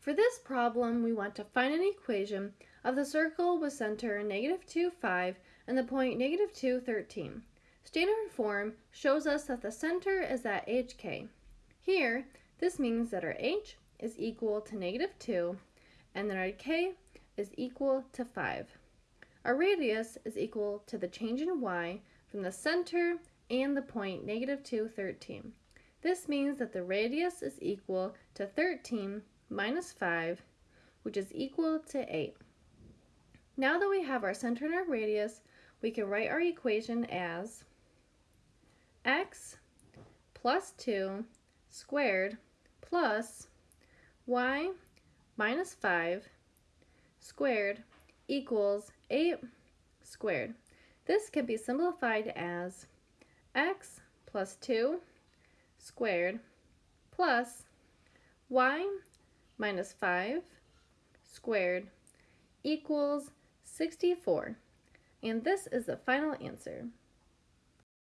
For this problem, we want to find an equation of the circle with center negative 2, 5 and the point negative 2, 13. Standard form shows us that the center is at HK. Here, this means that our H is equal to negative 2 and then our K is equal to 5. Our radius is equal to the change in Y from the center and the point negative 2, 13. This means that the radius is equal to 13 minus 5, which is equal to 8. Now that we have our center and our radius, we can write our equation as x plus 2 squared plus y minus 5 squared equals 8 squared. This can be simplified as x plus 2 squared plus y minus 5 squared equals 64. And this is the final answer.